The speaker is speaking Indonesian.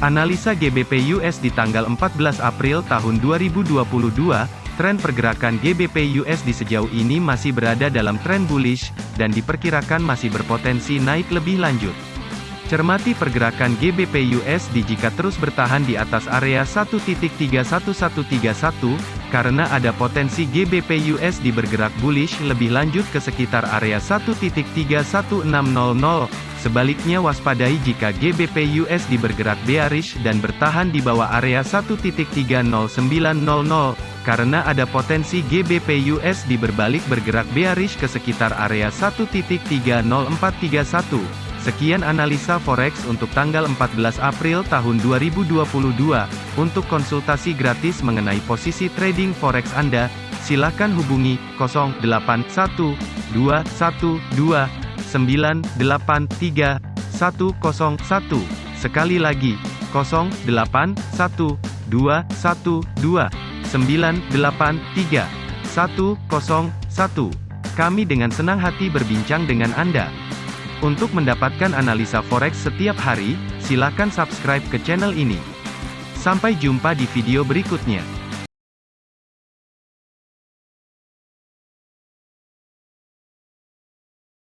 Analisa GBP USD tanggal 14 April tahun 2022, tren pergerakan GBP USD sejauh ini masih berada dalam tren bullish, dan diperkirakan masih berpotensi naik lebih lanjut. Cermati pergerakan GBP USD jika terus bertahan di atas area 1.31131, karena ada potensi GBP USD bergerak bullish lebih lanjut ke sekitar area 1.31600. Sebaliknya waspadai jika GBP USD bergerak bearish dan bertahan di bawah area 1.30900, karena ada potensi GBP USD berbalik bergerak bearish ke sekitar area 1.30431. Sekian analisa forex untuk tanggal 14 April tahun 2022. Untuk konsultasi gratis mengenai posisi trading forex Anda, silakan hubungi 081212 983 101. Sekali lagi, 081212 983 101. Kami dengan senang hati berbincang dengan Anda. Untuk mendapatkan analisa forex setiap hari, silakan subscribe ke channel ini. Sampai jumpa di video berikutnya.